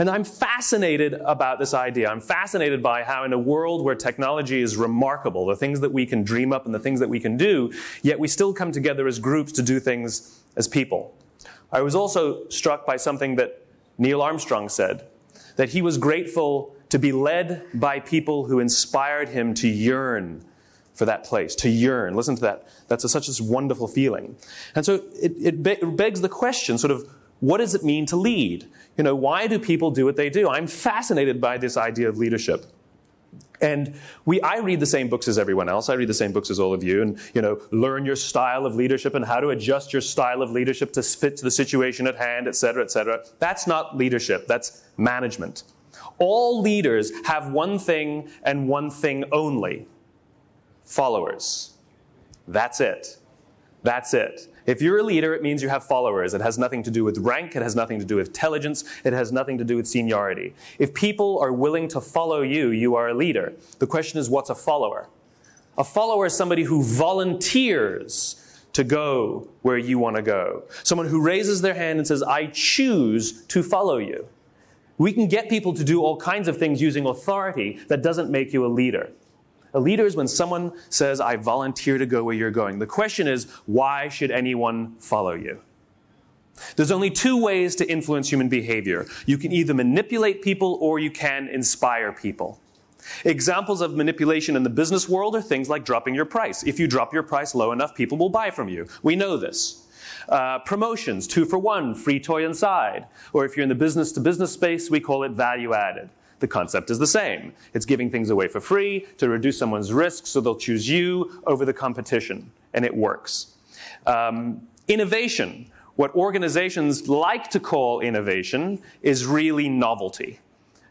And I'm fascinated about this idea. I'm fascinated by how, in a world where technology is remarkable, the things that we can dream up and the things that we can do, yet we still come together as groups to do things as people. I was also struck by something that Neil Armstrong said that he was grateful to be led by people who inspired him to yearn for that place, to yearn. Listen to that. That's a, such a wonderful feeling. And so it, it, be, it begs the question sort of, what does it mean to lead? You know, why do people do what they do? I'm fascinated by this idea of leadership. And we, I read the same books as everyone else. I read the same books as all of you, and you know, learn your style of leadership and how to adjust your style of leadership to fit to the situation at hand, et cetera, et cetera. That's not leadership. That's management. All leaders have one thing and one thing only: followers. That's it. That's it. If you're a leader, it means you have followers. It has nothing to do with rank, it has nothing to do with intelligence, it has nothing to do with seniority. If people are willing to follow you, you are a leader. The question is, what's a follower? A follower is somebody who volunteers to go where you want to go. Someone who raises their hand and says, I choose to follow you. We can get people to do all kinds of things using authority that doesn't make you a leader. A leader is when someone says, I volunteer to go where you're going. The question is, why should anyone follow you? There's only two ways to influence human behavior. You can either manipulate people or you can inspire people. Examples of manipulation in the business world are things like dropping your price. If you drop your price low enough, people will buy from you. We know this. Uh, promotions, two for one, free toy inside. Or if you're in the business to business space, we call it value added. The concept is the same. It's giving things away for free to reduce someone's risk so they'll choose you over the competition. And it works. Um, innovation, what organizations like to call innovation, is really novelty.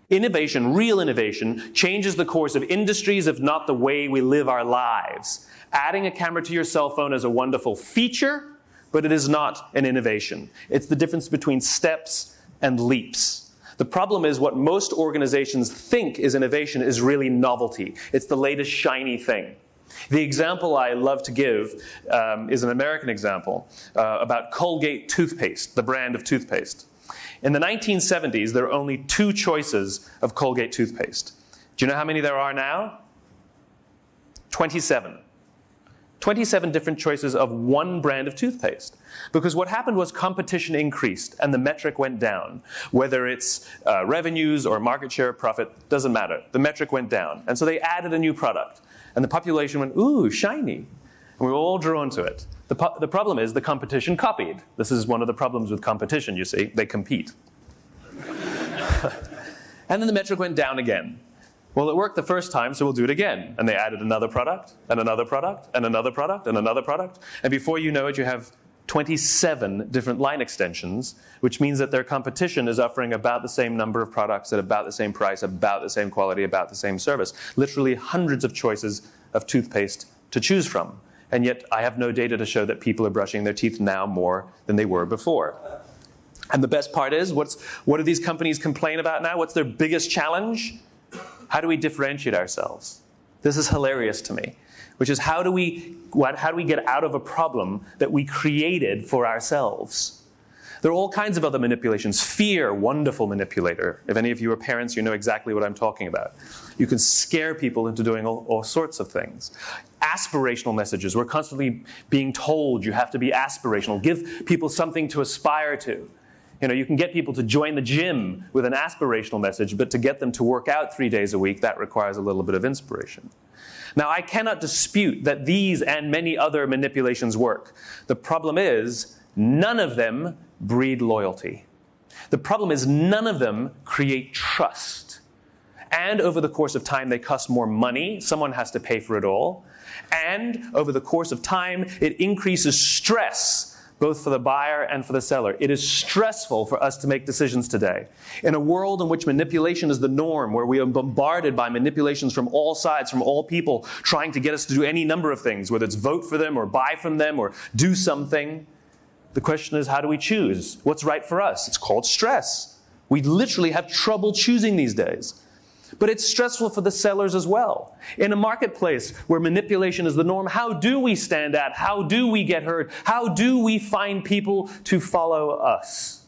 Innovation, real innovation, changes the course of industries, if not the way we live our lives. Adding a camera to your cell phone is a wonderful feature, but it is not an innovation. It's the difference between steps and leaps. The problem is what most organizations think is innovation is really novelty. It's the latest shiny thing. The example I love to give um, is an American example uh, about Colgate toothpaste, the brand of toothpaste. In the 1970s, there were only two choices of Colgate toothpaste. Do you know how many there are now? 27. 27 different choices of one brand of toothpaste. Because what happened was competition increased and the metric went down. Whether it's uh, revenues or market share profit, doesn't matter. The metric went down. And so they added a new product. And the population went, ooh, shiny. And we were all drawn to it. The, po- the problem is the competition copied. This is one of the problems with competition, you see. They compete. and then the metric went down again. Well, it worked the first time, so we'll do it again. And they added another product, and another product, and another product, and another product. And before you know it, you have 27 different line extensions, which means that their competition is offering about the same number of products at about the same price, about the same quality, about the same service. Literally hundreds of choices of toothpaste to choose from. And yet, I have no data to show that people are brushing their teeth now more than they were before. And the best part is, what's, what do these companies complain about now? What's their biggest challenge? How do we differentiate ourselves? This is hilarious to me, which is how do we, how do we get out of a problem that we created for ourselves? There are all kinds of other manipulations. Fear, wonderful manipulator. If any of you are parents, you know exactly what I'm talking about. You can scare people into doing all, all, sorts of things. Aspirational messages. We're constantly being told you have to be aspirational. Give people something to aspire to. You know, you can get people to join the gym with an aspirational message, but to get them to work out three days a week, that requires a little bit of inspiration. Now, I cannot dispute that these and many other manipulations work. The problem is, none of them breed loyalty. The problem is, none of them create trust. And over the course of time, they cost more money. Someone has to pay for it all. And over the course of time, it increases stress both for the buyer and for the seller. It is stressful for us to make decisions today. In a world in which manipulation is the norm, where we are bombarded by manipulations from all sides, from all people, trying to get us to do any number of things, whether it's vote for them or buy from them or do something, the question is how do we choose? What's right for us? It's called stress. We literally have trouble choosing these days. But it's stressful for the sellers as well. In a marketplace where manipulation is the norm, how do we stand out? How do we get heard? How do we find people to follow us?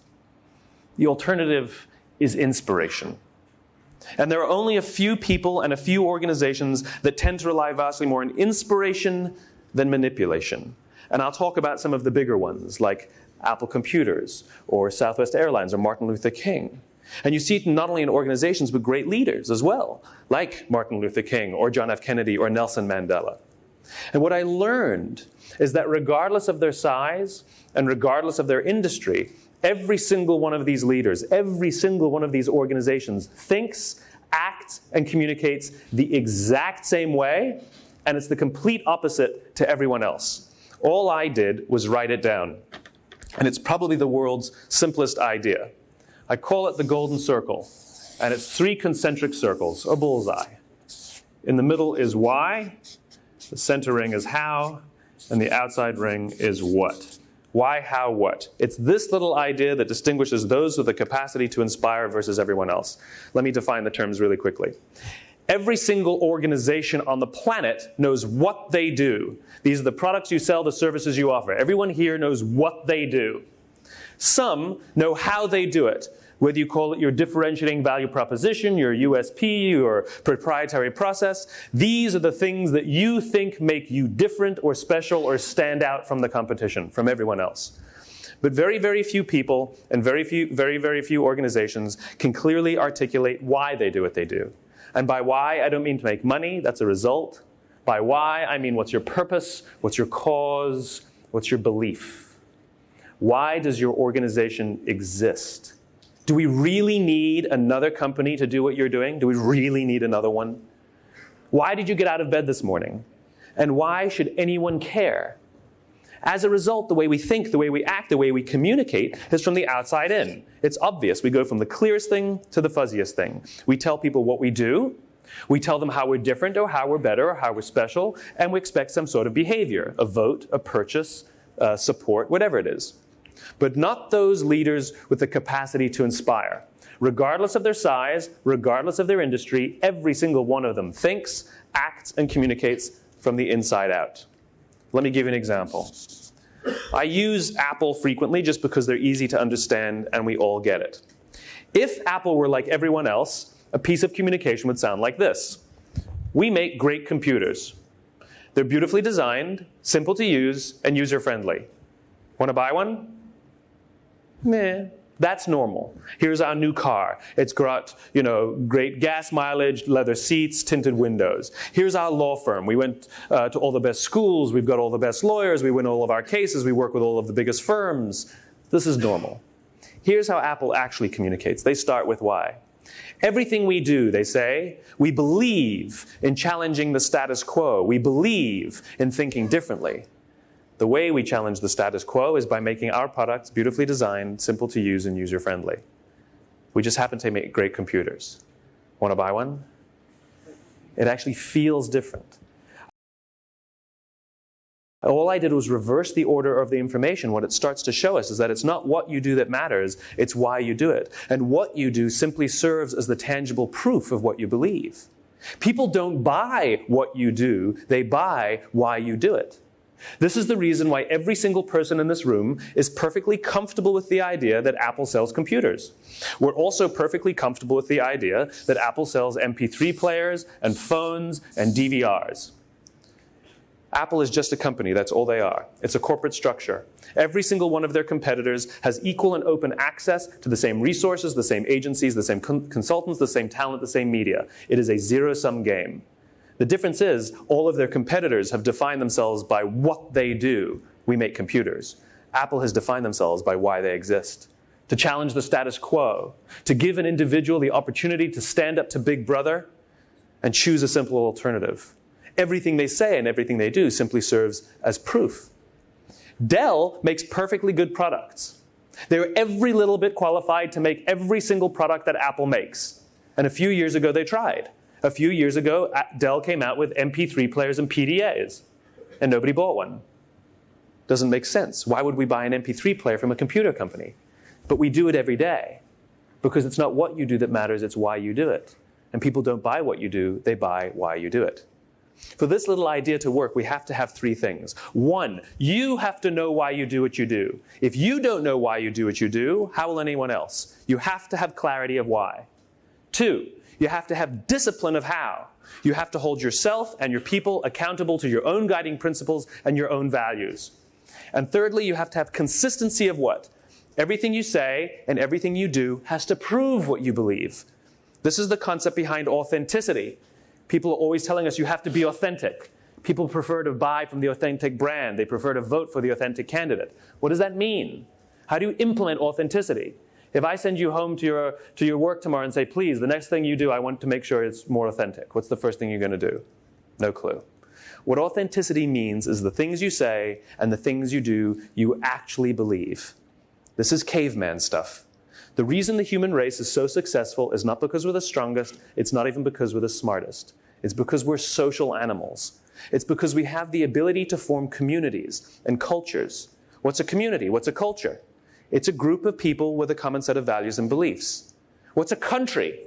The alternative is inspiration. And there are only a few people and a few organizations that tend to rely vastly more on inspiration than manipulation. And I'll talk about some of the bigger ones, like Apple Computers, or Southwest Airlines, or Martin Luther King. And you see it not only in organizations, but great leaders as well, like Martin Luther King, or John F. Kennedy, or Nelson Mandela. And what I learned is that regardless of their size and regardless of their industry, every single one of these leaders, every single one of these organizations thinks, acts, and communicates the exact same way, and it's the complete opposite to everyone else. All I did was write it down. And it's probably the world's simplest idea. I call it the golden circle, and it's three concentric circles, a bullseye. In the middle is why, the center ring is how, and the outside ring is what. Why, how, what? It's this little idea that distinguishes those with the capacity to inspire versus everyone else. Let me define the terms really quickly. Every single organization on the planet knows what they do. These are the products you sell, the services you offer. Everyone here knows what they do. Some know how they do it whether you call it your differentiating value proposition, your USP, your proprietary process, these are the things that you think make you different or special or stand out from the competition, from everyone else. But very, very few people and very few, very, very few organizations can clearly articulate why they do what they do. And by why, I don't mean to make money, that's a result. By why, I mean what's your purpose, what's your cause, what's your belief. Why does your organization exist? Do we really need another company to do what you're doing? Do we really need another one? Why did you get out of bed this morning? And why should anyone care? As a result, the way we think, the way we act, the way we communicate is from the outside in. It's obvious. We go from the clearest thing to the fuzziest thing. We tell people what we do, we tell them how we're different or how we're better or how we're special, and we expect some sort of behavior a vote, a purchase, uh, support, whatever it is but not those leaders with the capacity to inspire. Regardless of their size, regardless of their industry, every single one of them thinks, acts, and communicates from the inside out. Let me give you an example. I use Apple frequently just because they're easy to understand and we all get it. If Apple were like everyone else, a piece of communication would sound like this We make great computers. They're beautifully designed, simple to use, and user friendly. Want to buy one? Meh, that's normal. Here's our new car. It's got, you know, great gas mileage, leather seats, tinted windows. Here's our law firm. We went uh, to all the best schools. We've got all the best lawyers. We win all of our cases. We work with all of the biggest firms. This is normal. Here's how Apple actually communicates. They start with why. Everything we do, they say, we believe in challenging the status quo. We believe in thinking differently. The way we challenge the status quo is by making our products beautifully designed, simple to use, and user friendly. We just happen to make great computers. Want to buy one? It actually feels different. All I did was reverse the order of the information. What it starts to show us is that it's not what you do that matters, it's why you do it. And what you do simply serves as the tangible proof of what you believe. People don't buy what you do, they buy why you do it. This is the reason why every single person in this room is perfectly comfortable with the idea that Apple sells computers. We're also perfectly comfortable with the idea that Apple sells MP3 players and phones and DVRs. Apple is just a company, that's all they are. It's a corporate structure. Every single one of their competitors has equal and open access to the same resources, the same agencies, the same con- consultants, the same talent, the same media. It is a zero sum game. The difference is all of their competitors have defined themselves by what they do. We make computers. Apple has defined themselves by why they exist. To challenge the status quo, to give an individual the opportunity to stand up to Big Brother and choose a simple alternative. Everything they say and everything they do simply serves as proof. Dell makes perfectly good products. They're every little bit qualified to make every single product that Apple makes. And a few years ago, they tried. A few years ago, Dell came out with MP3 players and PDAs, and nobody bought one. Doesn't make sense. Why would we buy an MP3 player from a computer company? But we do it every day because it's not what you do that matters, it's why you do it. And people don't buy what you do, they buy why you do it. For this little idea to work, we have to have three things. One, you have to know why you do what you do. If you don't know why you do what you do, how will anyone else? You have to have clarity of why. Two, you have to have discipline of how. You have to hold yourself and your people accountable to your own guiding principles and your own values. And thirdly, you have to have consistency of what? Everything you say and everything you do has to prove what you believe. This is the concept behind authenticity. People are always telling us you have to be authentic. People prefer to buy from the authentic brand. They prefer to vote for the authentic candidate. What does that mean? How do you implement authenticity? If I send you home to your, to your work tomorrow and say, please, the next thing you do, I want to make sure it's more authentic, what's the first thing you're going to do? No clue. What authenticity means is the things you say and the things you do, you actually believe. This is caveman stuff. The reason the human race is so successful is not because we're the strongest, it's not even because we're the smartest. It's because we're social animals. It's because we have the ability to form communities and cultures. What's a community? What's a culture? It's a group of people with a common set of values and beliefs. What's a country?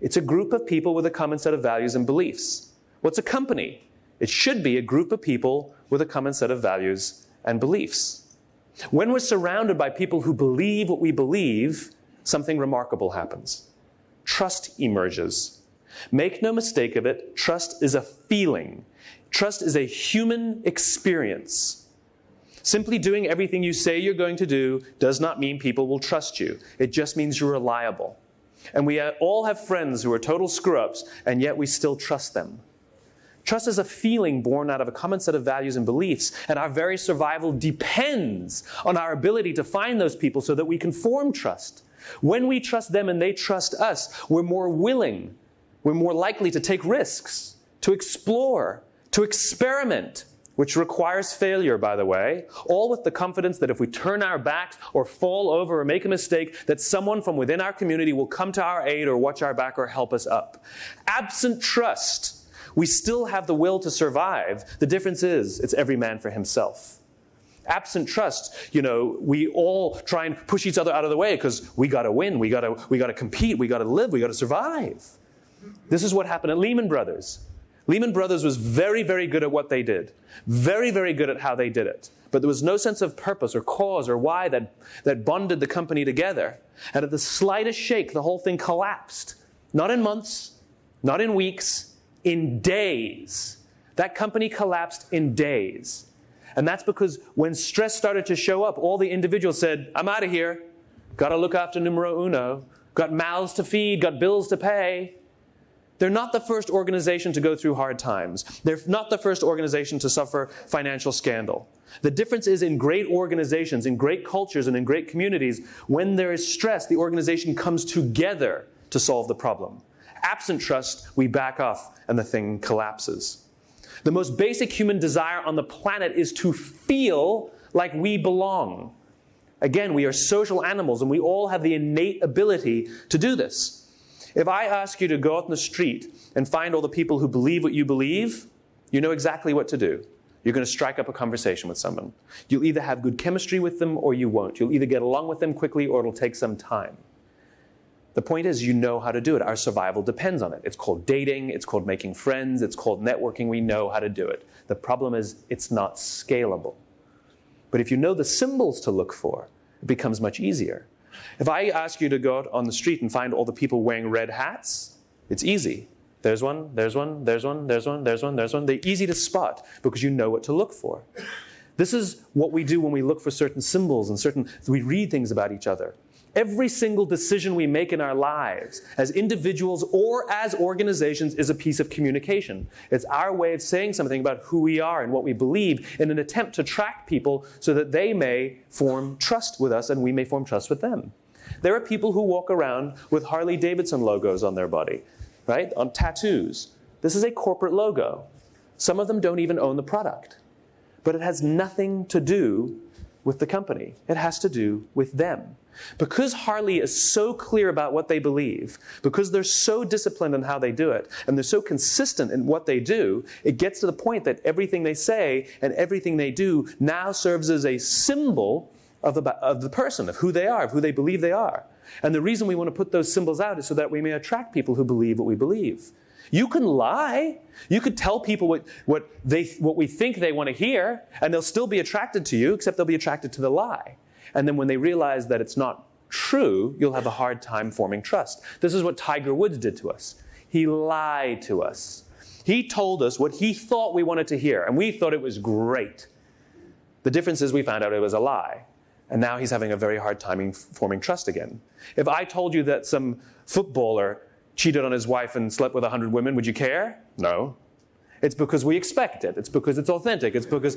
It's a group of people with a common set of values and beliefs. What's a company? It should be a group of people with a common set of values and beliefs. When we're surrounded by people who believe what we believe, something remarkable happens. Trust emerges. Make no mistake of it, trust is a feeling. Trust is a human experience. Simply doing everything you say you're going to do does not mean people will trust you. It just means you're reliable. And we all have friends who are total screw ups, and yet we still trust them. Trust is a feeling born out of a common set of values and beliefs, and our very survival depends on our ability to find those people so that we can form trust. When we trust them and they trust us, we're more willing, we're more likely to take risks, to explore, to experiment, which requires failure, by the way, all with the confidence that if we turn our backs or fall over or make a mistake, that someone from within our community will come to our aid or watch our back or help us up. Absent trust, we still have the will to survive. The difference is, it's every man for himself. Absent trust, you know, we all try and push each other out of the way because we got to win, we got to we got to compete, we got to live, we got to survive. This is what happened at Lehman Brothers. Lehman Brothers was very, very good at what they did, very, very good at how they did it. But there was no sense of purpose or cause or why that, that bonded the company together. And at the slightest shake, the whole thing collapsed. Not in months, not in weeks, in days. That company collapsed in days. And that's because when stress started to show up, all the individuals said, I'm out of here. Got to look after numero uno. Got mouths to feed, got bills to pay. They're not the first organization to go through hard times. They're not the first organization to suffer financial scandal. The difference is in great organizations, in great cultures, and in great communities, when there is stress, the organization comes together to solve the problem. Absent trust, we back off and the thing collapses. The most basic human desire on the planet is to feel like we belong. Again, we are social animals and we all have the innate ability to do this. If I ask you to go out in the street and find all the people who believe what you believe, you know exactly what to do. You're going to strike up a conversation with someone. You'll either have good chemistry with them or you won't. You'll either get along with them quickly or it'll take some time. The point is, you know how to do it. Our survival depends on it. It's called dating, it's called making friends, it's called networking. We know how to do it. The problem is, it's not scalable. But if you know the symbols to look for, it becomes much easier. If I ask you to go out on the street and find all the people wearing red hats, it's easy. There's one, there's one, there's one, there's one, there's one, there's one. They're easy to spot because you know what to look for. This is what we do when we look for certain symbols and certain, we read things about each other. Every single decision we make in our lives, as individuals or as organizations, is a piece of communication. It's our way of saying something about who we are and what we believe in an attempt to track people so that they may form trust with us and we may form trust with them. There are people who walk around with Harley Davidson logos on their body, right? On tattoos. This is a corporate logo. Some of them don't even own the product. But it has nothing to do with the company, it has to do with them. Because Harley is so clear about what they believe, because they're so disciplined in how they do it, and they're so consistent in what they do, it gets to the point that everything they say and everything they do now serves as a symbol of the, of the person, of who they are, of who they believe they are. And the reason we want to put those symbols out is so that we may attract people who believe what we believe. You can lie. You could tell people what, what, they, what we think they want to hear, and they'll still be attracted to you, except they'll be attracted to the lie. And then when they realize that it's not true, you'll have a hard time forming trust. This is what Tiger Woods did to us. He lied to us. He told us what he thought we wanted to hear, and we thought it was great. The difference is we found out it was a lie. And now he's having a very hard time forming trust again. If I told you that some footballer cheated on his wife and slept with 100 women, would you care? No. It's because we expect it. It's because it's authentic. It's because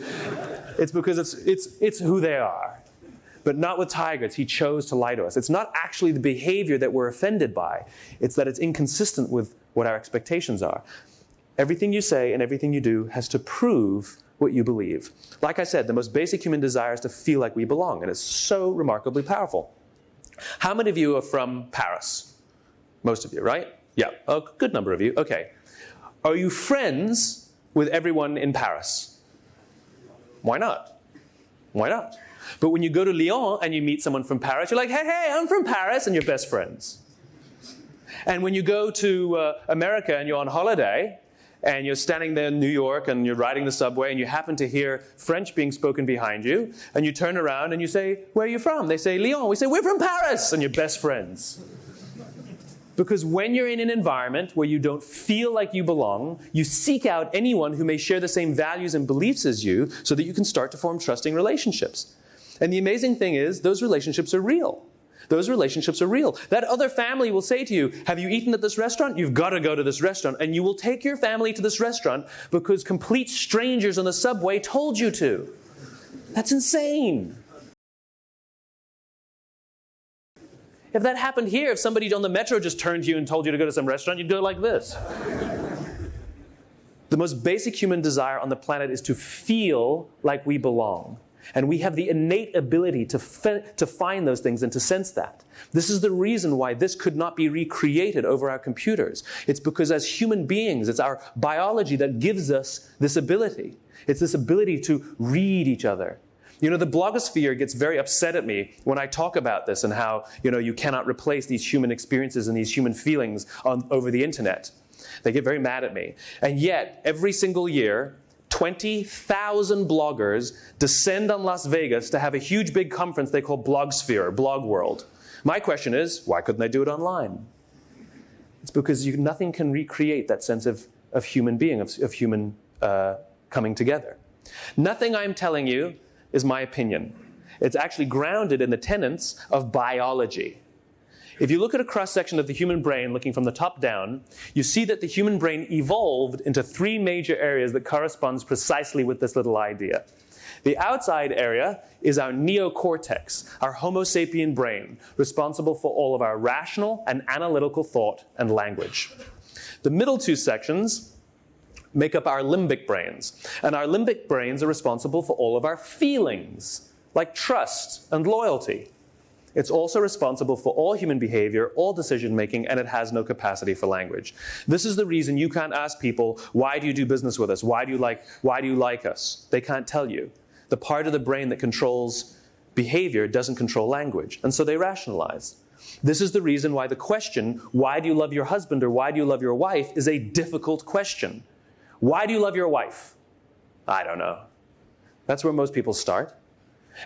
it's, because it's, it's, it's who they are. But not with tigers. He chose to lie to us. It's not actually the behavior that we're offended by, it's that it's inconsistent with what our expectations are. Everything you say and everything you do has to prove what you believe. Like I said, the most basic human desire is to feel like we belong, and it's so remarkably powerful. How many of you are from Paris? Most of you, right? Yeah, a good number of you. Okay. Are you friends with everyone in Paris? Why not? Why not? But when you go to Lyon and you meet someone from Paris, you're like, hey, hey, I'm from Paris, and you're best friends. And when you go to uh, America and you're on holiday, and you're standing there in New York and you're riding the subway and you happen to hear French being spoken behind you, and you turn around and you say, Where are you from? They say, Lyon. We say, We're from Paris, and you're best friends. Because when you're in an environment where you don't feel like you belong, you seek out anyone who may share the same values and beliefs as you so that you can start to form trusting relationships. And the amazing thing is, those relationships are real. Those relationships are real. That other family will say to you, Have you eaten at this restaurant? You've got to go to this restaurant. And you will take your family to this restaurant because complete strangers on the subway told you to. That's insane. If that happened here, if somebody on the metro just turned to you and told you to go to some restaurant, you'd go like this. the most basic human desire on the planet is to feel like we belong. And we have the innate ability to, to find those things and to sense that. This is the reason why this could not be recreated over our computers. It's because as human beings, it's our biology that gives us this ability. It's this ability to read each other, you know, the blogosphere gets very upset at me when I talk about this and how, you know, you cannot replace these human experiences and these human feelings on, over the internet. They get very mad at me. And yet, every single year, 20,000 bloggers descend on Las Vegas to have a huge big conference they call Blogsphere, Blog World. My question is, why couldn't they do it online? It's because you, nothing can recreate that sense of, of human being, of, of human uh, coming together. Nothing I'm telling you is my opinion. It's actually grounded in the tenets of biology. If you look at a cross section of the human brain looking from the top down, you see that the human brain evolved into three major areas that corresponds precisely with this little idea. The outside area is our neocortex, our Homo sapien brain, responsible for all of our rational and analytical thought and language. The middle two sections make up our limbic brains. And our limbic brains are responsible for all of our feelings, like trust and loyalty. It's also responsible for all human behavior, all decision making, and it has no capacity for language. This is the reason you can't ask people, why do you do business with us? Why do you like, why do you like us? They can't tell you. The part of the brain that controls behavior doesn't control language, and so they rationalize. This is the reason why the question, why do you love your husband or why do you love your wife, is a difficult question. Why do you love your wife? I don't know. That's where most people start.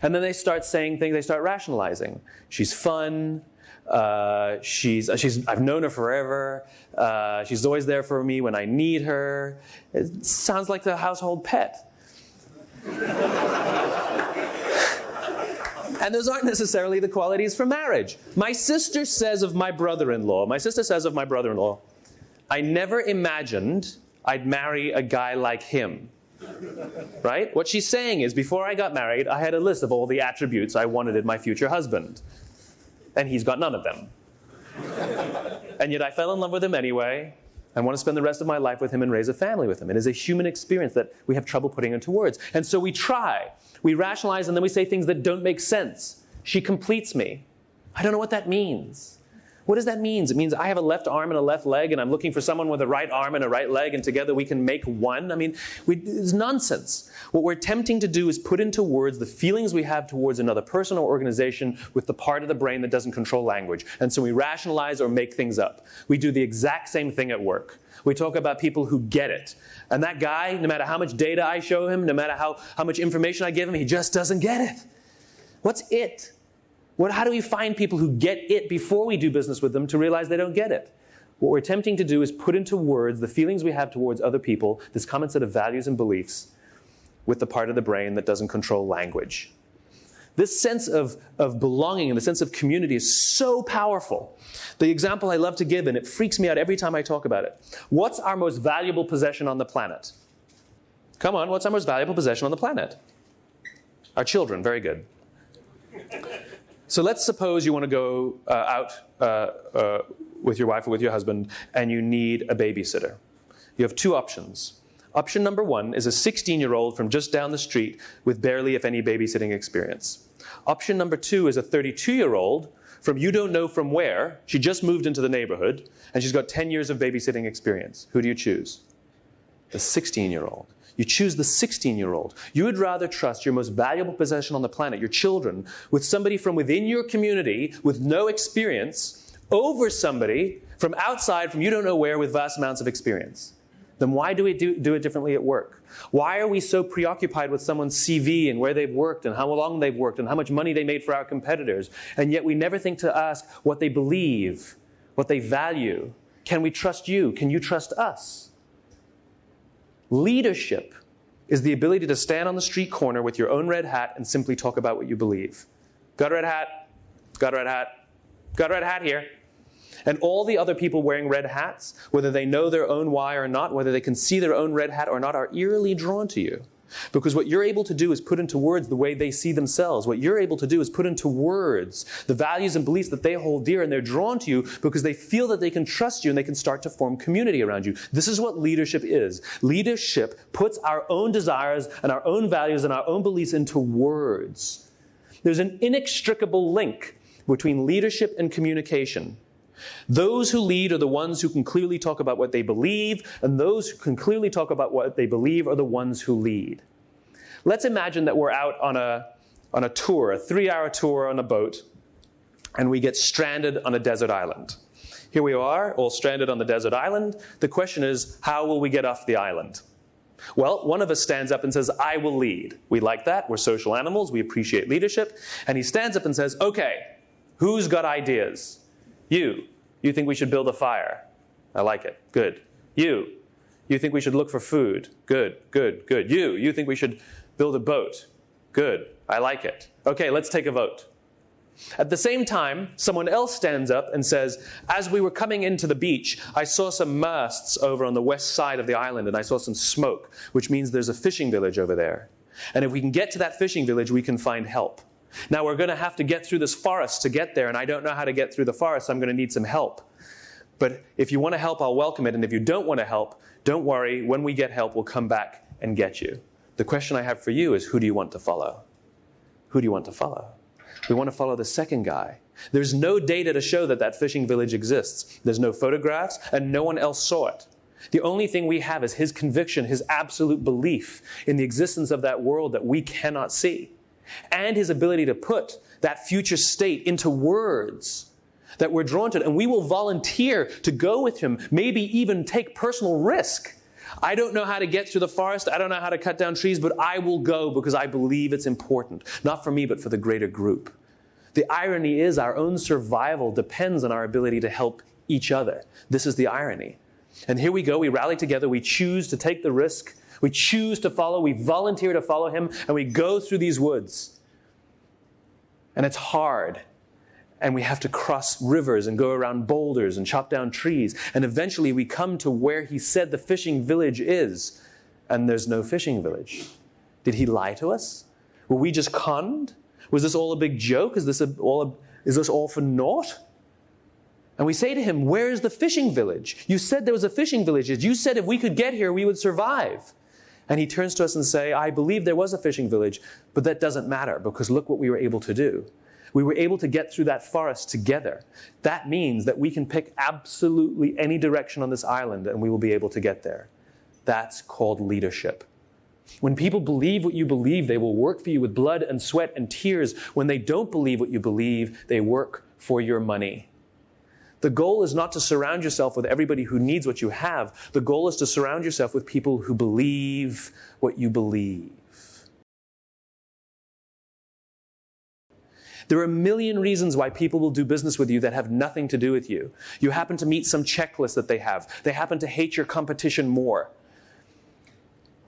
And then they start saying things, they start rationalizing. She's fun. Uh, she's, uh, she's, I've known her forever. Uh, she's always there for me when I need her. It sounds like the household pet. and those aren't necessarily the qualities for marriage. My sister says of my brother in law, my sister says of my brother in law, I never imagined I'd marry a guy like him. Right? What she's saying is, before I got married, I had a list of all the attributes I wanted in my future husband. And he's got none of them. and yet I fell in love with him anyway. I want to spend the rest of my life with him and raise a family with him. It is a human experience that we have trouble putting into words. And so we try. We rationalize and then we say things that don't make sense. She completes me. I don't know what that means. What does that mean? It means I have a left arm and a left leg, and I'm looking for someone with a right arm and a right leg, and together we can make one. I mean, we, it's nonsense. What we're attempting to do is put into words the feelings we have towards another person or organization with the part of the brain that doesn't control language. And so we rationalize or make things up. We do the exact same thing at work. We talk about people who get it. And that guy, no matter how much data I show him, no matter how, how much information I give him, he just doesn't get it. What's it? What, how do we find people who get it before we do business with them to realize they don't get it? What we're attempting to do is put into words the feelings we have towards other people, this common set of values and beliefs, with the part of the brain that doesn't control language. This sense of, of belonging and the sense of community is so powerful. The example I love to give, and it freaks me out every time I talk about it. What's our most valuable possession on the planet? Come on, what's our most valuable possession on the planet? Our children, very good. So let's suppose you want to go uh, out uh, uh, with your wife or with your husband and you need a babysitter. You have two options. Option number one is a 16 year old from just down the street with barely, if any, babysitting experience. Option number two is a 32 year old from you don't know from where. She just moved into the neighborhood and she's got 10 years of babysitting experience. Who do you choose? The 16 year old. You choose the 16 year old. You would rather trust your most valuable possession on the planet, your children, with somebody from within your community with no experience over somebody from outside, from you don't know where, with vast amounts of experience. Then why do we do, do it differently at work? Why are we so preoccupied with someone's CV and where they've worked and how long they've worked and how much money they made for our competitors? And yet we never think to ask what they believe, what they value. Can we trust you? Can you trust us? Leadership is the ability to stand on the street corner with your own red hat and simply talk about what you believe. Got a red hat? Got a red hat? Got a red hat here. And all the other people wearing red hats, whether they know their own why or not, whether they can see their own red hat or not, are eerily drawn to you. Because what you're able to do is put into words the way they see themselves. What you're able to do is put into words the values and beliefs that they hold dear, and they're drawn to you because they feel that they can trust you and they can start to form community around you. This is what leadership is. Leadership puts our own desires and our own values and our own beliefs into words. There's an inextricable link between leadership and communication. Those who lead are the ones who can clearly talk about what they believe, and those who can clearly talk about what they believe are the ones who lead. Let's imagine that we're out on a, on a tour, a three hour tour on a boat, and we get stranded on a desert island. Here we are, all stranded on the desert island. The question is, how will we get off the island? Well, one of us stands up and says, I will lead. We like that. We're social animals. We appreciate leadership. And he stands up and says, Okay, who's got ideas? You. You think we should build a fire? I like it. Good. You. You think we should look for food? Good, good, good. You. You think we should build a boat? Good. I like it. Okay, let's take a vote. At the same time, someone else stands up and says, As we were coming into the beach, I saw some masts over on the west side of the island and I saw some smoke, which means there's a fishing village over there. And if we can get to that fishing village, we can find help. Now we're going to have to get through this forest to get there, and I don't know how to get through the forest, I'm going to need some help. But if you want to help, I'll welcome it. And if you don't want to help, don't worry. When we get help, we'll come back and get you. The question I have for you is who do you want to follow? Who do you want to follow? We want to follow the second guy. There's no data to show that that fishing village exists. There's no photographs, and no one else saw it. The only thing we have is his conviction, his absolute belief in the existence of that world that we cannot see and his ability to put that future state into words that we're drawn to. And we will volunteer to go with him, maybe even take personal risk. I don't know how to get through the forest. I don't know how to cut down trees, but I will go because I believe it's important. Not for me, but for the greater group. The irony is our own survival depends on our ability to help each other. This is the irony. And here we go. We rally together. We choose to take the risk we choose to follow, we volunteer to follow him, and we go through these woods. And it's hard. And we have to cross rivers and go around boulders and chop down trees. And eventually we come to where he said the fishing village is. And there's no fishing village. Did he lie to us? Were we just conned? Was this all a big joke? Is this, a, all a, is this all for naught? And we say to him, Where is the fishing village? You said there was a fishing village. You said if we could get here, we would survive. And he turns to us and say, I believe there was a fishing village, but that doesn't matter because look what we were able to do. We were able to get through that forest together. That means that we can pick absolutely any direction on this island and we will be able to get there. That's called leadership. When people believe what you believe, they will work for you with blood and sweat and tears. When they don't believe what you believe, they work for your money. The goal is not to surround yourself with everybody who needs what you have. The goal is to surround yourself with people who believe what you believe. There are a million reasons why people will do business with you that have nothing to do with you. You happen to meet some checklist that they have. They happen to hate your competition more.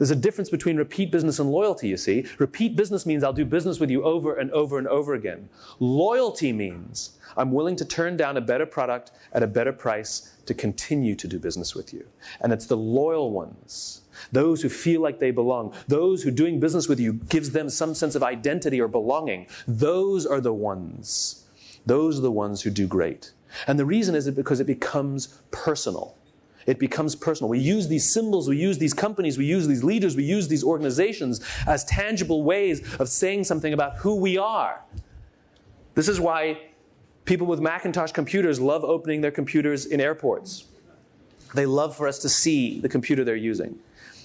There's a difference between repeat business and loyalty, you see. Repeat business means I'll do business with you over and over and over again. Loyalty means I'm willing to turn down a better product at a better price to continue to do business with you. And it's the loyal ones those who feel like they belong, those who doing business with you gives them some sense of identity or belonging. Those are the ones. Those are the ones who do great. And the reason is because it becomes personal. It becomes personal. We use these symbols, we use these companies, we use these leaders, we use these organizations as tangible ways of saying something about who we are. This is why people with Macintosh computers love opening their computers in airports. They love for us to see the computer they're using.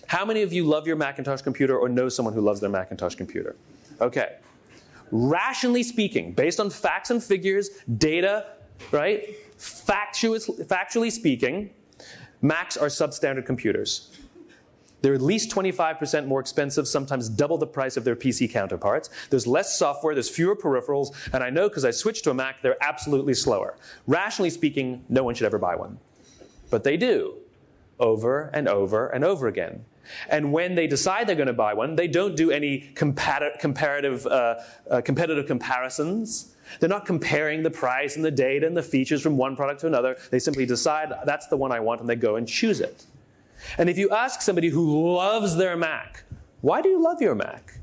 How many of you love your Macintosh computer or know someone who loves their Macintosh computer? Okay. Rationally speaking, based on facts and figures, data, right? factually speaking, Macs are substandard computers. They're at least 25% more expensive, sometimes double the price of their PC counterparts. There's less software, there's fewer peripherals, and I know because I switched to a Mac, they're absolutely slower. Rationally speaking, no one should ever buy one. But they do, over and over and over again. And when they decide they're going to buy one, they don't do any comparative, uh, uh, competitive comparisons. They're not comparing the price and the data and the features from one product to another. They simply decide that's the one I want and they go and choose it. And if you ask somebody who loves their Mac, why do you love your Mac?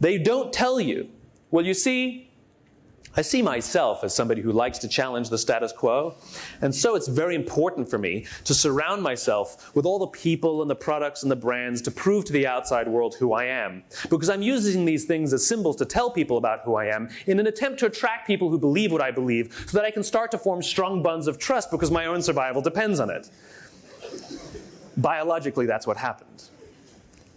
They don't tell you. Well, you see, I see myself as somebody who likes to challenge the status quo. And so it's very important for me to surround myself with all the people and the products and the brands to prove to the outside world who I am. Because I'm using these things as symbols to tell people about who I am in an attempt to attract people who believe what I believe so that I can start to form strong bonds of trust because my own survival depends on it. Biologically, that's what happened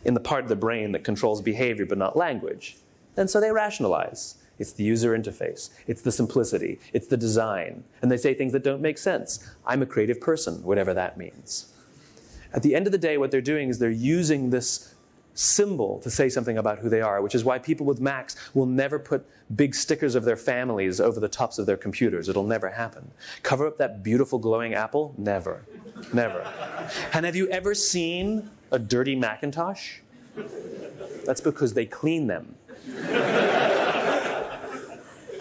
in the part of the brain that controls behavior but not language. And so they rationalize. It's the user interface. It's the simplicity. It's the design. And they say things that don't make sense. I'm a creative person, whatever that means. At the end of the day, what they're doing is they're using this symbol to say something about who they are, which is why people with Macs will never put big stickers of their families over the tops of their computers. It'll never happen. Cover up that beautiful glowing apple? Never. Never. And have you ever seen a dirty Macintosh? That's because they clean them.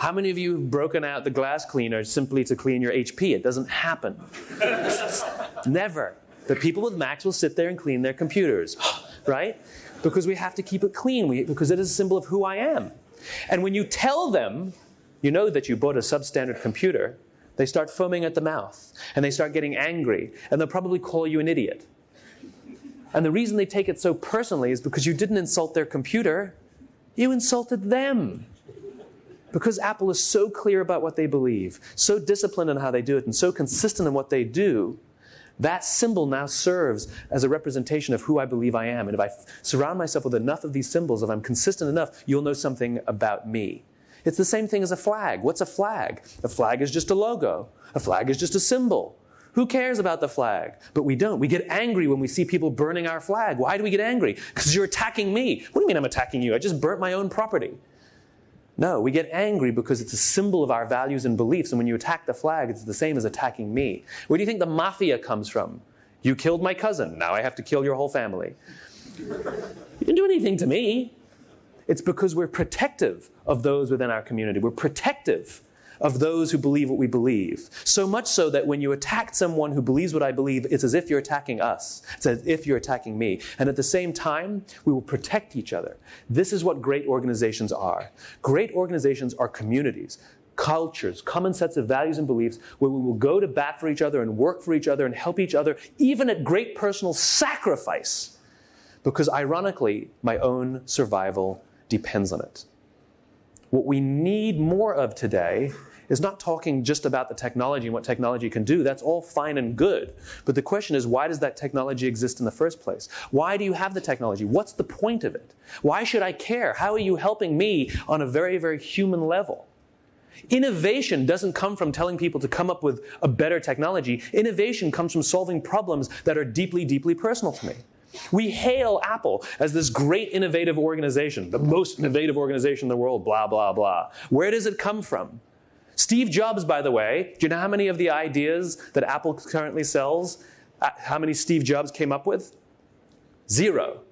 How many of you have broken out the glass cleaner simply to clean your HP? It doesn't happen. Never. The people with Macs will sit there and clean their computers, right? Because we have to keep it clean, we, because it is a symbol of who I am. And when you tell them, you know that you bought a substandard computer, they start foaming at the mouth and they start getting angry and they'll probably call you an idiot. And the reason they take it so personally is because you didn't insult their computer, you insulted them. Because Apple is so clear about what they believe, so disciplined in how they do it, and so consistent in what they do, that symbol now serves as a representation of who I believe I am. And if I surround myself with enough of these symbols, if I'm consistent enough, you'll know something about me. It's the same thing as a flag. What's a flag? A flag is just a logo. A flag is just a symbol. Who cares about the flag? But we don't. We get angry when we see people burning our flag. Why do we get angry? Because you're attacking me. What do you mean I'm attacking you? I just burnt my own property. No, we get angry because it's a symbol of our values and beliefs. And when you attack the flag, it's the same as attacking me. Where do you think the mafia comes from? You killed my cousin. Now I have to kill your whole family. You didn't do anything to me. It's because we're protective of those within our community. We're protective of those who believe what we believe. So much so that when you attack someone who believes what I believe, it's as if you're attacking us. It's as if you're attacking me. And at the same time, we will protect each other. This is what great organizations are. Great organizations are communities cultures, common sets of values and beliefs where we will go to bat for each other and work for each other and help each other, even at great personal sacrifice. Because ironically, my own survival depends on it. What we need more of today is not talking just about the technology and what technology can do. That's all fine and good. But the question is, why does that technology exist in the first place? Why do you have the technology? What's the point of it? Why should I care? How are you helping me on a very, very human level? Innovation doesn't come from telling people to come up with a better technology. Innovation comes from solving problems that are deeply, deeply personal to me. We hail Apple as this great innovative organization, the most innovative organization in the world, blah, blah, blah. Where does it come from? Steve Jobs, by the way, do you know how many of the ideas that Apple currently sells, uh, how many Steve Jobs came up with? Zero.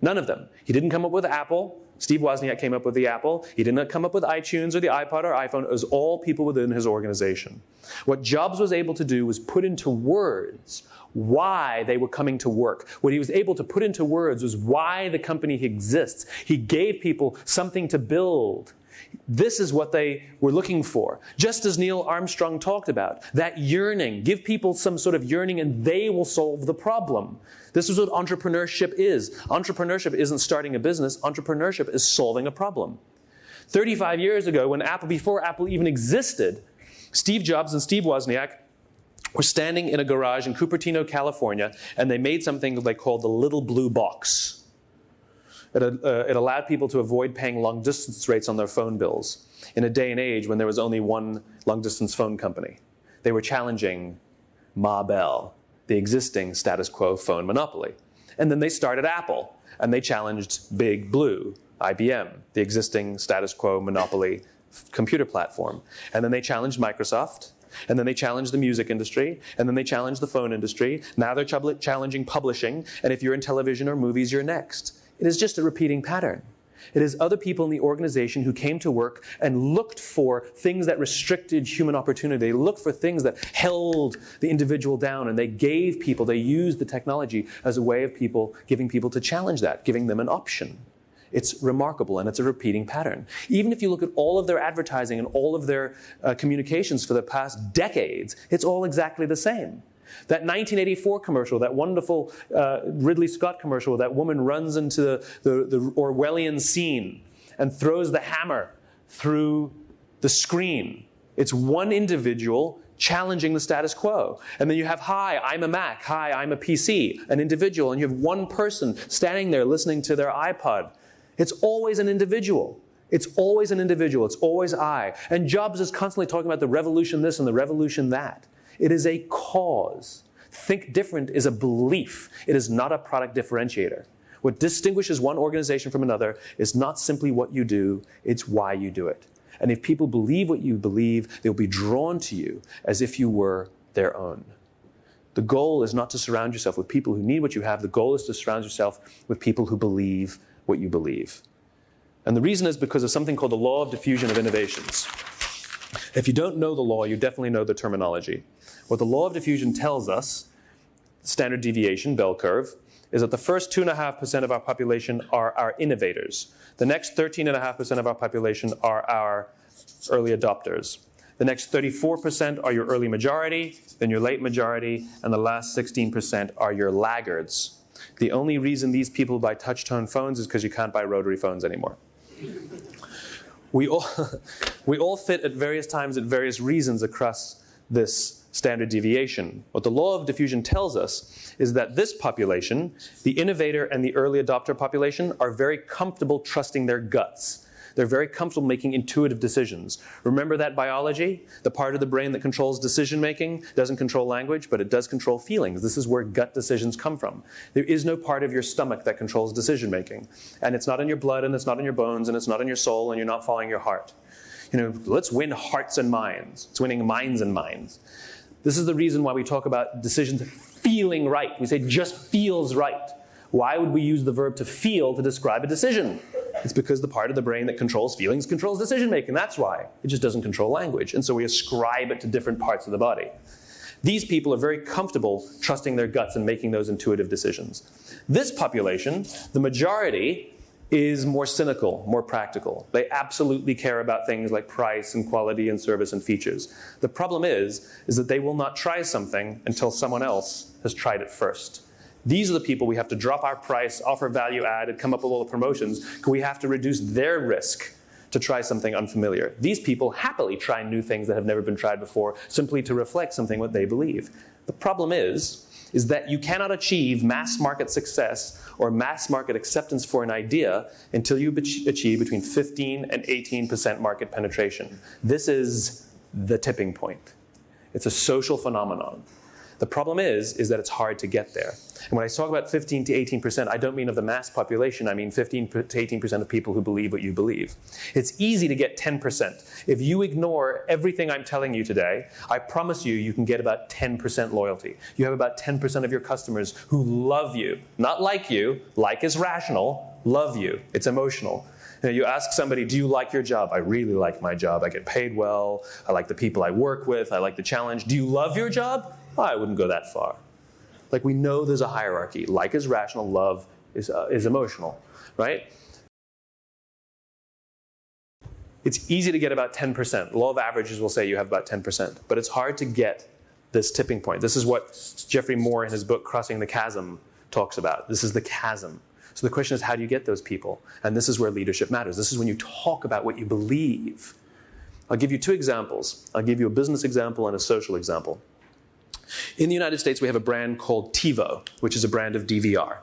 None of them. He didn't come up with Apple. Steve Wozniak came up with the Apple. He did not come up with iTunes or the iPod or iPhone. It was all people within his organization. What Jobs was able to do was put into words why they were coming to work. What he was able to put into words was why the company exists. He gave people something to build. This is what they were looking for. Just as Neil Armstrong talked about, that yearning. Give people some sort of yearning and they will solve the problem. This is what entrepreneurship is. Entrepreneurship isn't starting a business, entrepreneurship is solving a problem. 35 years ago, when Apple, before Apple even existed, Steve Jobs and Steve Wozniak were standing in a garage in Cupertino, California, and they made something they called the little blue box. It, uh, it allowed people to avoid paying long distance rates on their phone bills in a day and age when there was only one long distance phone company. They were challenging Ma Bell, the existing status quo phone monopoly. And then they started Apple, and they challenged Big Blue, IBM, the existing status quo monopoly computer platform. And then they challenged Microsoft, and then they challenged the music industry, and then they challenged the phone industry. Now they're challenging publishing, and if you're in television or movies, you're next. It is just a repeating pattern. It is other people in the organization who came to work and looked for things that restricted human opportunity. They looked for things that held the individual down, and they gave people, they used the technology as a way of people giving people to challenge that, giving them an option. It's remarkable and it's a repeating pattern. Even if you look at all of their advertising and all of their uh, communications for the past decades, it's all exactly the same. That 1984 commercial, that wonderful uh, Ridley Scott commercial, that woman runs into the, the, the Orwellian scene and throws the hammer through the screen. It's one individual challenging the status quo. And then you have, hi, I'm a Mac. Hi, I'm a PC, an individual. And you have one person standing there listening to their iPod. It's always an individual. It's always an individual. It's always I. And Jobs is constantly talking about the revolution this and the revolution that. It is a cause. Think different is a belief, it is not a product differentiator. What distinguishes one organization from another is not simply what you do, it's why you do it. And if people believe what you believe, they'll be drawn to you as if you were their own. The goal is not to surround yourself with people who need what you have. The goal is to surround yourself with people who believe what you believe. And the reason is because of something called the law of diffusion of innovations. If you don't know the law, you definitely know the terminology. What the law of diffusion tells us, standard deviation, bell curve, is that the first 2.5% of our population are our innovators. The next 13.5% of our population are our early adopters. The next 34% are your early majority, then your late majority, and the last 16% are your laggards. The only reason these people buy touch tone phones is because you can't buy rotary phones anymore. We all, we all fit at various times at various reasons across this standard deviation. What the law of diffusion tells us is that this population, the innovator and the early adopter population, are very comfortable trusting their guts. They're very comfortable making intuitive decisions. Remember that biology? The part of the brain that controls decision making doesn't control language, but it does control feelings. This is where gut decisions come from. There is no part of your stomach that controls decision making. And it's not in your blood, and it's not in your bones, and it's not in your soul, and you're not following your heart. You know, let's win hearts and minds. It's winning minds and minds. This is the reason why we talk about decisions feeling right. We say just feels right. Why would we use the verb to feel to describe a decision? It's because the part of the brain that controls feelings controls decision making. That's why. It just doesn't control language. And so we ascribe it to different parts of the body. These people are very comfortable trusting their guts and making those intuitive decisions. This population, the majority, is more cynical, more practical. They absolutely care about things like price and quality and service and features. The problem is, is that they will not try something until someone else has tried it first. These are the people we have to drop our price, offer value added, come up with all the promotions, because we have to reduce their risk to try something unfamiliar. These people happily try new things that have never been tried before simply to reflect something what they believe. The problem is, is that you cannot achieve mass market success or mass market acceptance for an idea until you achieve between 15 and 18% market penetration. This is the tipping point. It's a social phenomenon. The problem is, is that it's hard to get there. And when I talk about 15 to 18%, I don't mean of the mass population, I mean 15 to 18% of people who believe what you believe. It's easy to get 10%. If you ignore everything I'm telling you today, I promise you, you can get about 10% loyalty. You have about 10% of your customers who love you, not like you, like is rational, love you. It's emotional. You, know, you ask somebody, Do you like your job? I really like my job. I get paid well. I like the people I work with. I like the challenge. Do you love your job? I wouldn't go that far. Like we know there's a hierarchy. Like is rational, love is, uh, is emotional, right? It's easy to get about 10%. Law of averages will say you have about 10%, but it's hard to get this tipping point. This is what Geoffrey Moore in his book Crossing the Chasm talks about. This is the chasm. So the question is, how do you get those people? And this is where leadership matters. This is when you talk about what you believe. I'll give you two examples. I'll give you a business example and a social example. In the United States, we have a brand called TiVo, which is a brand of DVR.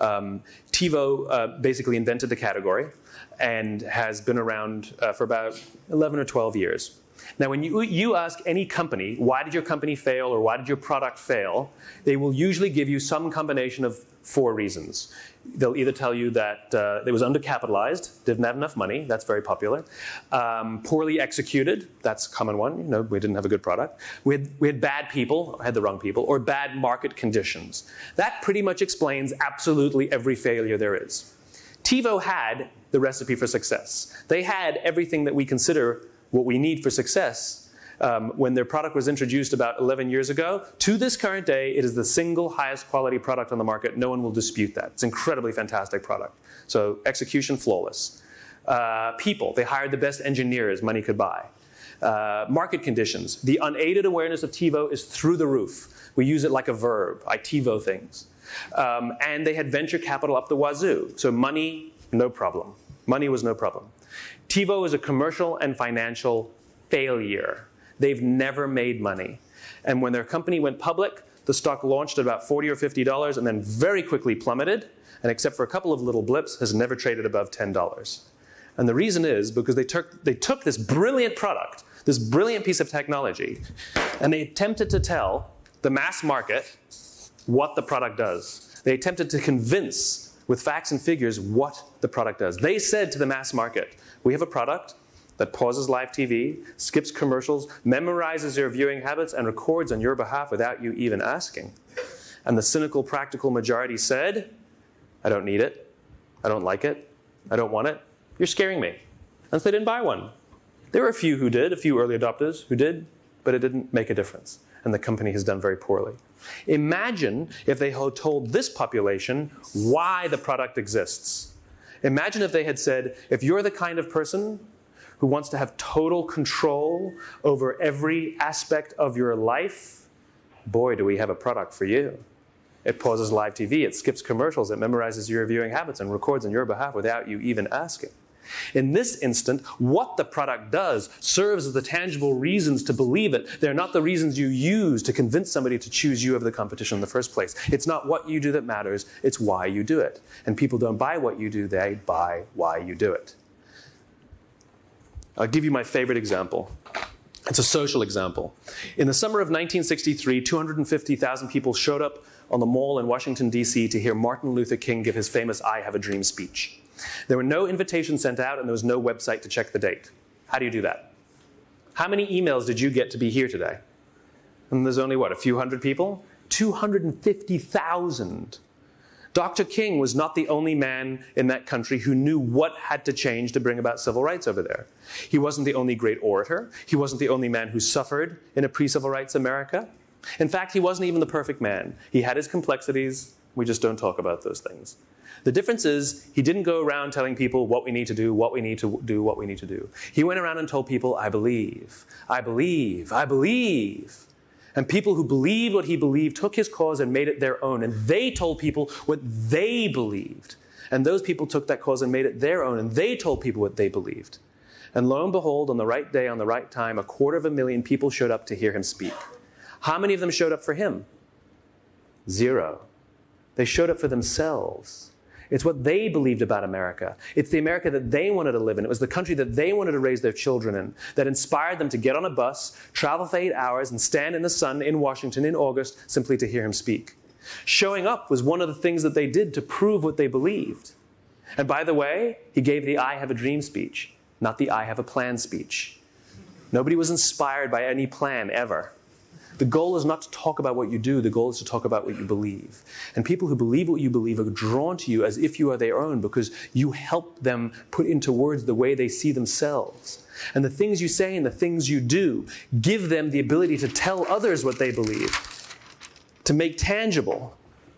Um, TiVo uh, basically invented the category and has been around uh, for about 11 or 12 years. Now, when you, you ask any company, why did your company fail or why did your product fail, they will usually give you some combination of four reasons. They'll either tell you that uh, it was undercapitalized, didn't have enough money, that's very popular. Um, poorly executed, that's a common one, you know, we didn't have a good product. We had, we had bad people, had the wrong people, or bad market conditions. That pretty much explains absolutely every failure there is. TiVo had the recipe for success. They had everything that we consider what we need for success um, when their product was introduced about 11 years ago. To this current day, it is the single highest quality product on the market. No one will dispute that. It's an incredibly fantastic product. So execution flawless. Uh, people, they hired the best engineers money could buy. Uh, market conditions. The unaided awareness of TiVo is through the roof. We use it like a verb. I TiVo things. Um, and they had venture capital up the wazoo. So money, no problem. Money was no problem. TiVo is a commercial and financial failure. They've never made money. And when their company went public, the stock launched at about 40 or $50 and then very quickly plummeted, and except for a couple of little blips, has never traded above $10. And the reason is because they took, they took this brilliant product, this brilliant piece of technology, and they attempted to tell the mass market what the product does. They attempted to convince with facts and figures what the product does. They said to the mass market, we have a product, that pauses live TV, skips commercials, memorizes your viewing habits, and records on your behalf without you even asking. And the cynical, practical majority said, I don't need it. I don't like it. I don't want it. You're scaring me. And so they didn't buy one. There were a few who did, a few early adopters who did, but it didn't make a difference. And the company has done very poorly. Imagine if they had told this population why the product exists. Imagine if they had said, if you're the kind of person who wants to have total control over every aspect of your life, boy, do we have a product for you. It pauses live TV, it skips commercials, it memorizes your viewing habits and records on your behalf without you even asking. In this instant, what the product does serves as the tangible reasons to believe it. They're not the reasons you use to convince somebody to choose you over the competition in the first place. It's not what you do that matters, it's why you do it. And people don't buy what you do, they buy why you do it. I'll give you my favorite example. It's a social example. In the summer of 1963, 250,000 people showed up on the mall in Washington, D.C. to hear Martin Luther King give his famous I Have a Dream speech. There were no invitations sent out, and there was no website to check the date. How do you do that? How many emails did you get to be here today? And there's only, what, a few hundred people? 250,000 Dr. King was not the only man in that country who knew what had to change to bring about civil rights over there. He wasn't the only great orator. He wasn't the only man who suffered in a pre civil rights America. In fact, he wasn't even the perfect man. He had his complexities. We just don't talk about those things. The difference is he didn't go around telling people what we need to do, what we need to do, what we need to do. He went around and told people, I believe, I believe, I believe. And people who believed what he believed took his cause and made it their own. And they told people what they believed. And those people took that cause and made it their own. And they told people what they believed. And lo and behold, on the right day, on the right time, a quarter of a million people showed up to hear him speak. How many of them showed up for him? Zero. They showed up for themselves. It's what they believed about America. It's the America that they wanted to live in. It was the country that they wanted to raise their children in that inspired them to get on a bus, travel for eight hours, and stand in the sun in Washington in August simply to hear him speak. Showing up was one of the things that they did to prove what they believed. And by the way, he gave the I have a dream speech, not the I have a plan speech. Nobody was inspired by any plan ever. The goal is not to talk about what you do, the goal is to talk about what you believe. And people who believe what you believe are drawn to you as if you are their own because you help them put into words the way they see themselves. And the things you say and the things you do give them the ability to tell others what they believe, to make tangible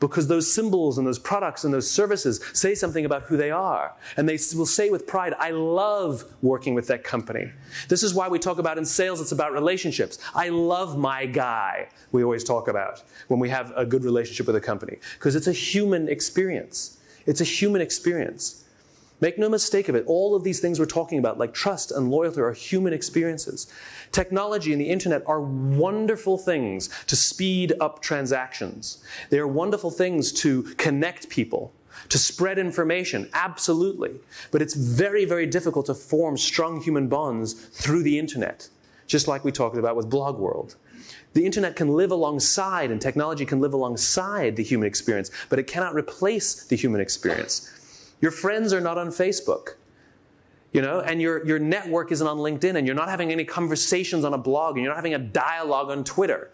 because those symbols and those products and those services say something about who they are. And they will say with pride, I love working with that company. This is why we talk about in sales, it's about relationships. I love my guy, we always talk about when we have a good relationship with a company, because it's a human experience. It's a human experience. Make no mistake of it, all of these things we're talking about, like trust and loyalty, are human experiences. Technology and the internet are wonderful things to speed up transactions. They are wonderful things to connect people, to spread information, absolutely. But it's very, very difficult to form strong human bonds through the internet, just like we talked about with Blog World. The internet can live alongside and technology can live alongside the human experience, but it cannot replace the human experience. Your friends are not on Facebook. You know, and your, your network isn't on LinkedIn, and you're not having any conversations on a blog, and you're not having a dialogue on Twitter.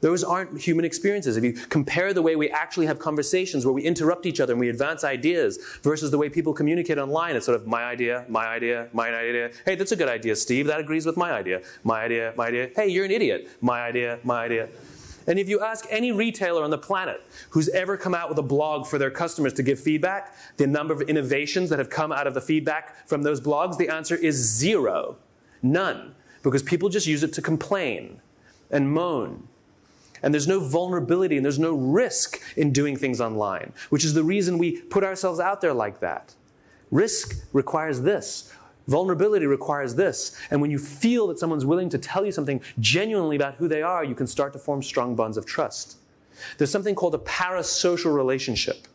Those aren't human experiences. If you compare the way we actually have conversations where we interrupt each other and we advance ideas versus the way people communicate online, it's sort of my idea, my idea, my idea. Hey, that's a good idea, Steve. That agrees with my idea. My idea, my idea. Hey, you're an idiot. My idea, my idea. And if you ask any retailer on the planet who's ever come out with a blog for their customers to give feedback, the number of innovations that have come out of the feedback from those blogs, the answer is zero. None. Because people just use it to complain and moan. And there's no vulnerability and there's no risk in doing things online, which is the reason we put ourselves out there like that. Risk requires this Vulnerability requires this. And when you feel that someone's willing to tell you something genuinely about who they are, you can start to form strong bonds of trust. There's something called a parasocial relationship.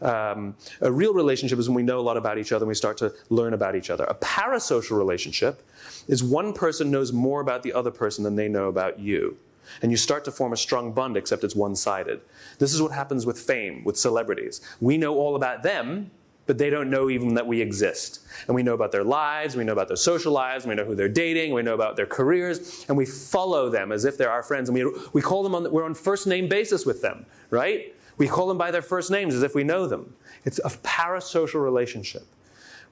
Um, a real relationship is when we know a lot about each other and we start to learn about each other. A parasocial relationship is one person knows more about the other person than they know about you. And you start to form a strong bond, except it's one sided. This is what happens with fame, with celebrities. We know all about them, but they don't know even that we exist. And we know about their lives, we know about their social lives, we know who they're dating, we know about their careers, and we follow them as if they're our friends. And we, we call them on, we're on first name basis with them, right? We call them by their first names as if we know them. It's a parasocial relationship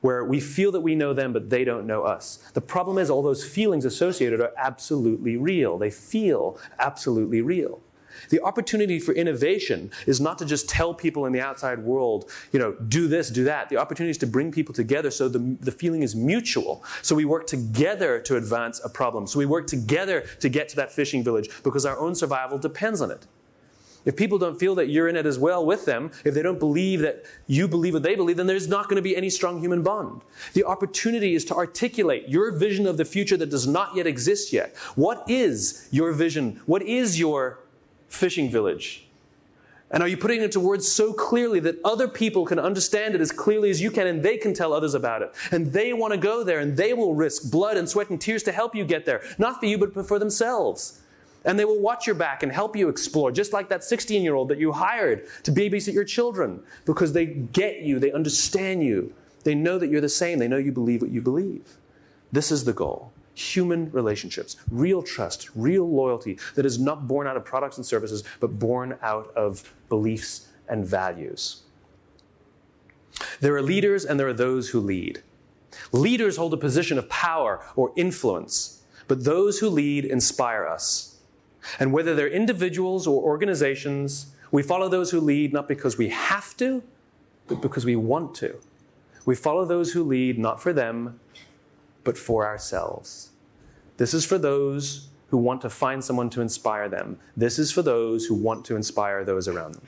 where we feel that we know them, but they don't know us. The problem is all those feelings associated are absolutely real. They feel absolutely real. The opportunity for innovation is not to just tell people in the outside world, you know, do this, do that. The opportunity is to bring people together so the, the feeling is mutual. So we work together to advance a problem. So we work together to get to that fishing village because our own survival depends on it. If people don't feel that you're in it as well with them, if they don't believe that you believe what they believe, then there's not going to be any strong human bond. The opportunity is to articulate your vision of the future that does not yet exist yet. What is your vision? What is your fishing village? And are you putting it into words so clearly that other people can understand it as clearly as you can and they can tell others about it? And they want to go there and they will risk blood and sweat and tears to help you get there. Not for you, but for themselves. And they will watch your back and help you explore, just like that 16 year old that you hired to babysit your children because they get you, they understand you, they know that you're the same, they know you believe what you believe. This is the goal human relationships, real trust, real loyalty that is not born out of products and services, but born out of beliefs and values. There are leaders and there are those who lead. Leaders hold a position of power or influence, but those who lead inspire us. And whether they're individuals or organizations, we follow those who lead not because we have to, but because we want to. We follow those who lead not for them, but for ourselves. This is for those who want to find someone to inspire them. This is for those who want to inspire those around them.